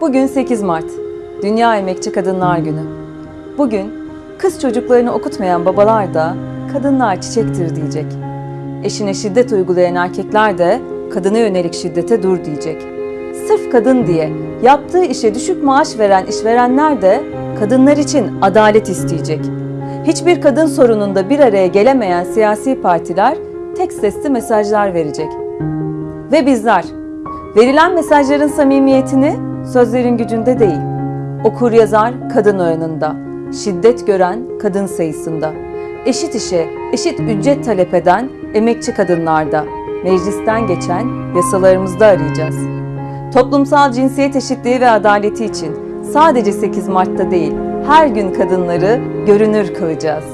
Bugün 8 Mart, Dünya Emekçi Kadınlar Günü. Bugün kız çocuklarını okutmayan babalar da kadınlar çiçektir diyecek. Eşine şiddet uygulayan erkekler de kadına yönelik şiddete dur diyecek. Sırf kadın diye yaptığı işe düşük maaş veren işverenler de kadınlar için adalet isteyecek. Hiçbir kadın sorununda bir araya gelemeyen siyasi partiler tek sesli mesajlar verecek. Ve bizler verilen mesajların samimiyetini sözlerin gücünde değil, okur yazar kadın oranında, şiddet gören kadın sayısında, eşit işe eşit ücret talep eden emekçi kadınlarda, meclisten geçen yasalarımızda arayacağız. Toplumsal cinsiyet eşitliği ve adaleti için sadece 8 Mart'ta değil, her gün kadınları görünür kılacağız.